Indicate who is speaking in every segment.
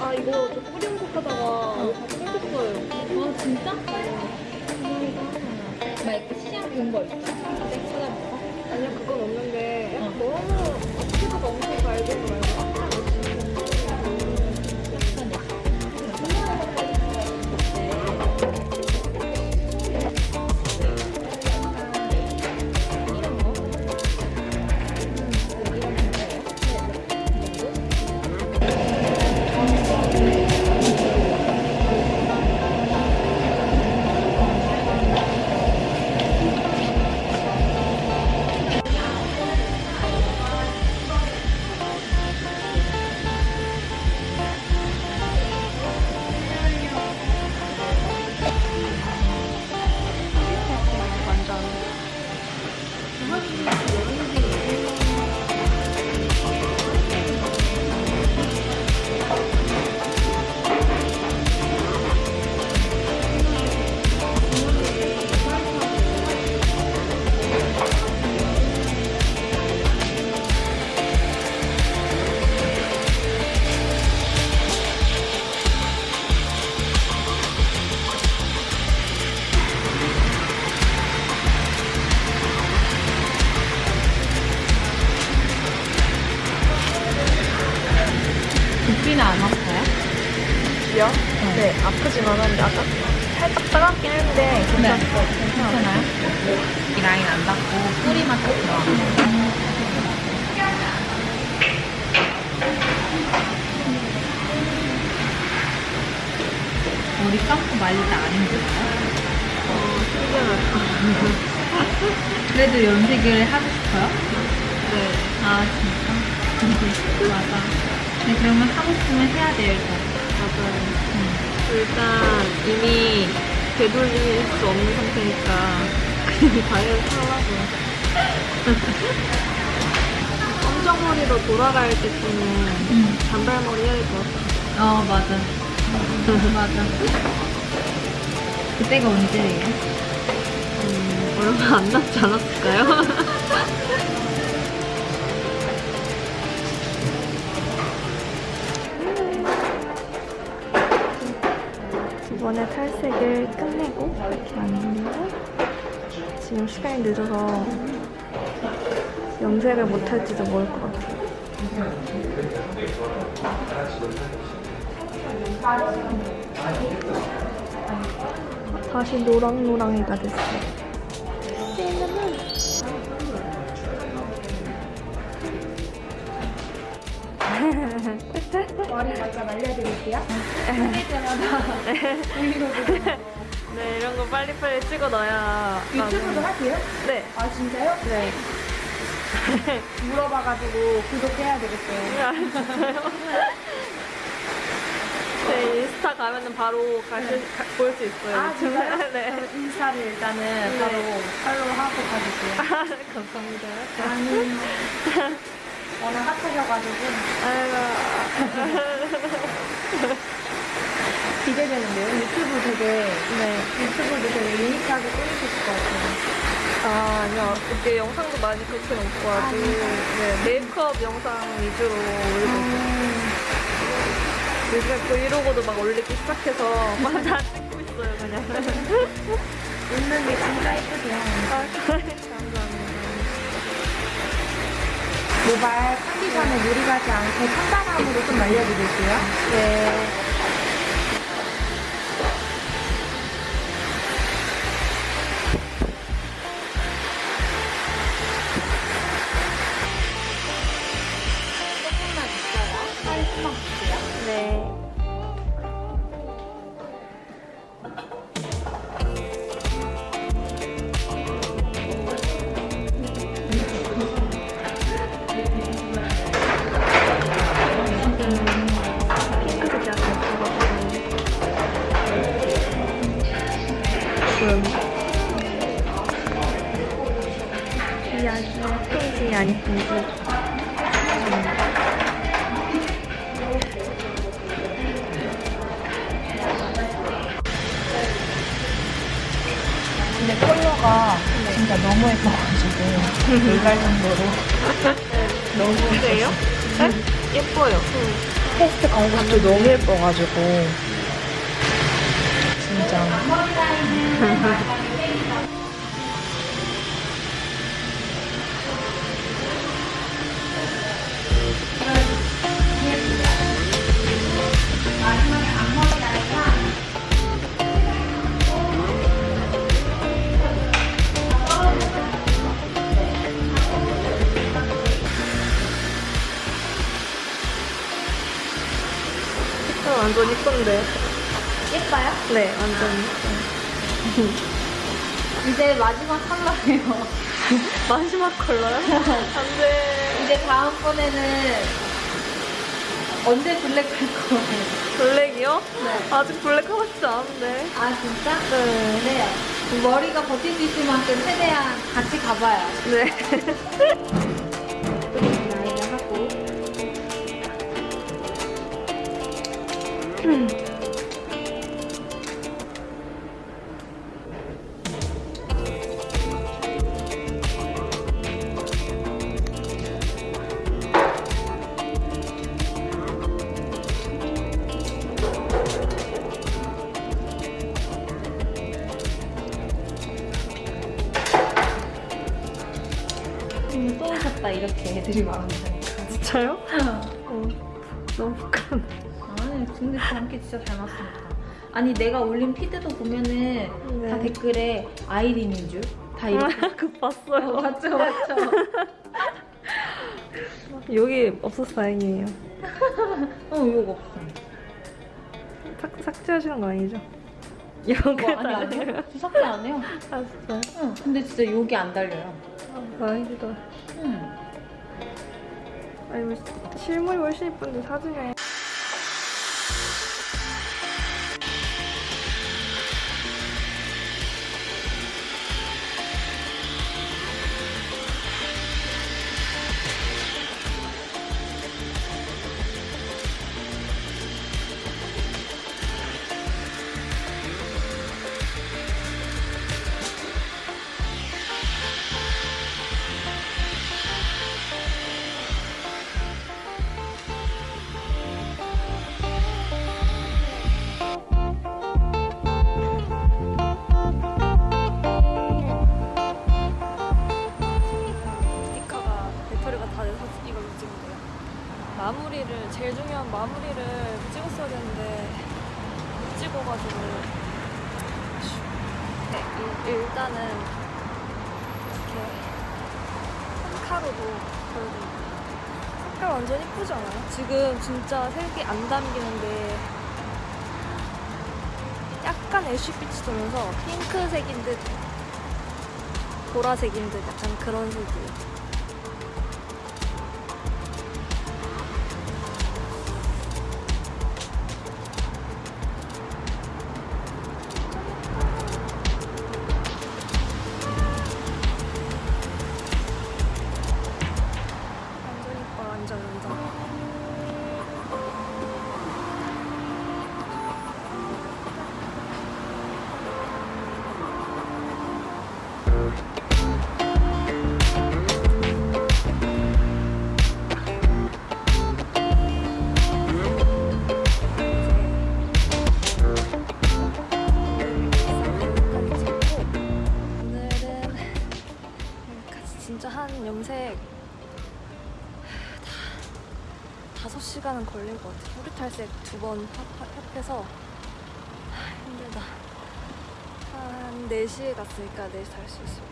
Speaker 1: 아 이거 저 뿌리 염색하다가 다 뜯겼어요.
Speaker 2: 아 진짜? 막 이렇게 시장 본거 있어?
Speaker 1: 아니요 그건 없는데
Speaker 2: 어.
Speaker 1: 너무 엄청 밝은 거 말고
Speaker 2: 두피는 안 아파요?
Speaker 1: 요 네, 아프지만은 약간 살짝 따갑긴 했는데 괜찮았어요.
Speaker 2: 괜찮아요? 이 라인 안 닿고 뿌리만 딱 들어가. 머리 감고 말릴 때안 힘들어요? 그래도 염색을 하고 싶어요?
Speaker 1: 네.
Speaker 2: 아 진짜? 맞아. 네, 그러면 하고 싶으면 해야 돼요 일단.
Speaker 1: 맞아요. 일단 이미 되돌릴 수 없는 상태니까 그냥 당연히 하라고요. 검정머리로 돌아갈 때쯤은
Speaker 2: 응.
Speaker 1: 단발머리 해야 될 것 같아요.
Speaker 2: 어 맞아. 맞아. 그때가 언제예요?
Speaker 1: 음, 얼마 안 남지 않았을까요? 이번에 탈색을 끝내고 이렇게 왔는데 지금 시간이 늦어서 염색을 못할지도 모를 것 같아요. 다시 노랑노랑이가 됐어요.
Speaker 3: 머리 먼저 말려드릴게요.
Speaker 1: 네, 이런 거 빨리빨리 찍어 넣어야.
Speaker 3: 유튜브도 하세요?
Speaker 1: 네.
Speaker 3: 아 진짜요?
Speaker 1: 네.
Speaker 3: 물어봐가지고 구독해야 되겠어요.
Speaker 1: 아? 네, 인스타 가면은 바로 가실, 볼 수 있어요.
Speaker 3: 아 진짜요?
Speaker 1: 네.
Speaker 3: 그럼 인스타를 일단은
Speaker 1: 네.
Speaker 3: 바로 팔로우하고 가줄게요.
Speaker 1: 감사합니다.
Speaker 3: 아니 워낙 핫하셔가지고
Speaker 1: 아이고.
Speaker 3: 기대되는데요. 유튜브 되게
Speaker 1: 네.
Speaker 3: 유튜브도 되게 유니크하게 꾸미셨을 것 같아요.
Speaker 1: 아, 아니요. 그때 영상도 많이 그렇게 놓고 아직 네, 메이크업 영상 위주로 올리고 있어요. 요즘에 브이로그도 막 올리기 시작해서 맞아 찍고 있어요 그냥.
Speaker 3: 웃는 게 진짜 예쁘세요. 모발 컨디션에 무리 가지 않고 천단함으로 좀 알려드릴게요.
Speaker 1: 네. 이 아니면 페이지 아니든지
Speaker 3: 근데 컬러가 진짜 너무 예뻐가지고 놀랄 정도로 너무
Speaker 1: 그래요? 네? 예뻐요.
Speaker 3: 테스트 광고도 너무 예뻐가지고 진짜
Speaker 1: 완전 이쁜데.
Speaker 3: 예뻐요?
Speaker 1: 네, 완전.
Speaker 3: 이제 마지막 컬러예요.
Speaker 1: 마지막 컬러요? 안 돼.
Speaker 3: 이제 다음번에는 언제 블랙 할 거예요?
Speaker 1: 블랙이요?
Speaker 3: 네.
Speaker 1: 아직 블랙 하고 싶지 않은데.
Speaker 3: 아 진짜?
Speaker 1: 네.
Speaker 3: 그래요. 머리가 버틸 수 있을 만큼 최대한 같이 가봐요.
Speaker 1: 네.
Speaker 3: 또 오셨다 이렇게 애들이 말한다니까.
Speaker 1: 진짜요? 어, 너무 부끄러워.
Speaker 3: 아니 근데 저렇게 진짜 잘 맞습니다. 아니 내가 올린 피드도 보면은 다
Speaker 1: 네.
Speaker 3: 댓글에 아이린인 줄 다 이렇게
Speaker 1: 그 봤어요.
Speaker 3: 어, 맞죠 맞죠.
Speaker 1: 여기 없어서 다행이에요.
Speaker 3: 어 이거 없어.
Speaker 1: 삭, 삭제하시는 거 아니죠? 여기
Speaker 3: 뭐 아니 아니요. 삭제 안 해요.
Speaker 1: 아, 진짜요?
Speaker 3: 응. 근데 진짜 여기 안 달려요.
Speaker 1: 아, 다행이다.
Speaker 3: 응.
Speaker 1: 아니, 뭐, 실물이 훨씬 이쁜데 사진에. 일, 일단은 이렇게 홈카로도 보여드릴게요. 색깔 완전 이쁘지 않아요? 지금 진짜 색이 안 담기는데 약간 애쉬빛이 돌면서 핑크색인 듯 보라색인 듯 약간 그런 색이에요. 5시간은 걸릴 것 같아. 뿌리 탈색 두 번 합해서 하, 힘들다. 한 4시에 갔으니까 4시 탈 수 있을 것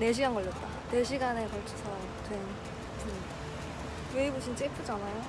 Speaker 1: 4시간 걸렸다. 4시간에 걸쳐서 된 분입니다. 웨이브 진짜 예쁘지 않아요?